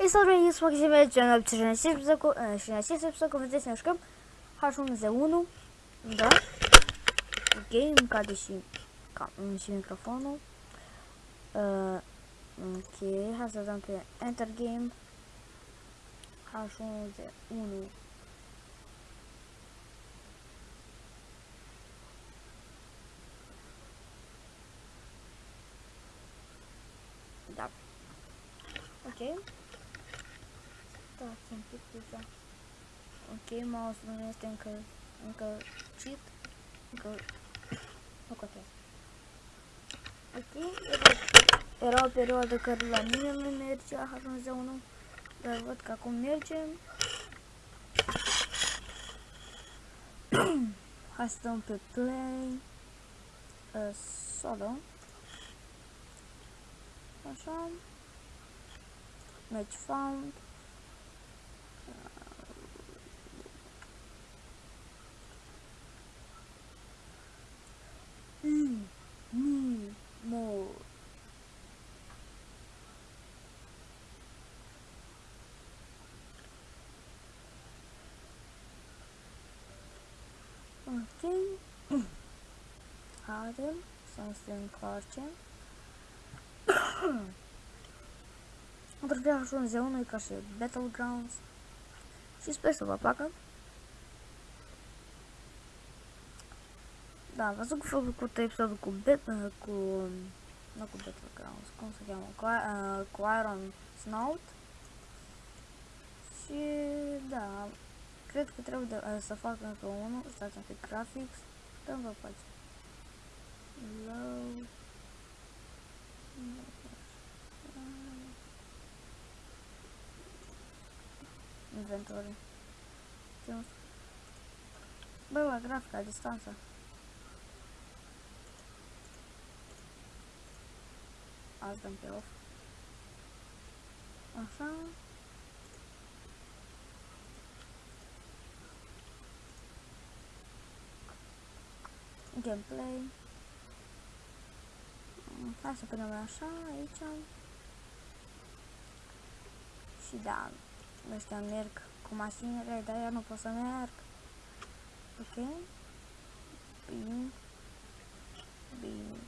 Jest to reis Maksimy Ciano 13 wysoku, 13 wysoku wydzę ciężką. Haszum ze unu. Да. Окей, каде си, си микрофона. Окей, аз задам при Enter Game. Хашон за Uno. Да. Окей. Okay. Stați un pic deja. Ok, mouse-ul nu este încă, încă cheat. Încă... Nu contează. Ok, era, era o perioadă care la mine nu mergea H1Z1, dar văd că acum merge. Hai să dăm pe play. Uh, solo. Așa. Match found. Okey. Harden, Sunstone Clarkin. Отразяваш на зелено и каше Battlegrounds. Ще спесова пака. Да, vas го фобо кута епизода ку бет на ку на ку Battlegrounds. Ком се казва Клайрон Сноут. Ще да, cred că trebuie de, uh, să fac încă unul, stați un pic graphics, dăm vă pace. Low. Inventory. Bă, bă, grafica, distanța. Azi dăm pe off. Așa. Gameplay. Hai să punem așa, aici. Și da, ăștia merg cu mașinile, dar eu nu pot să merg. Ok? Bine. Bine.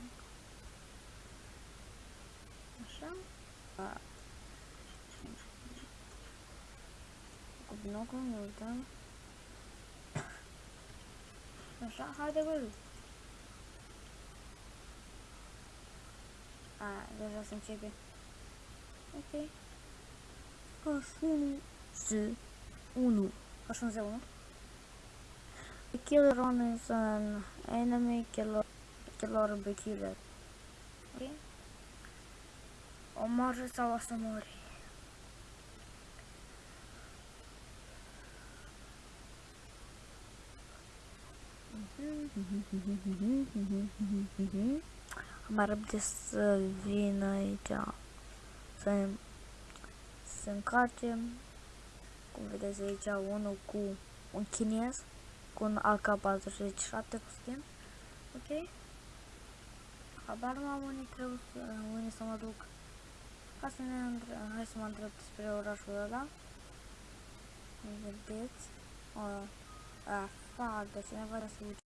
Așa. A. Cu binocul ne uităm. Așa, haide bă. Ha yazasın çünkü. Okey. Karşınızı onu. Karşınıza onu. Killer on is an enemy killer killer bir killer. Okay. Omar Savaşı Mori. Mm-hmm. mori? Am răbde să vin aici să să încarce cum vedeți aici unul cu un chinez cu un AK-47 cu skin ok? Habar nu am unde trebuie să, unde să mă duc. Hai să, ne, hai să mă îndrept spre orașul ăla. Vedeți? O, a, fac, de cineva să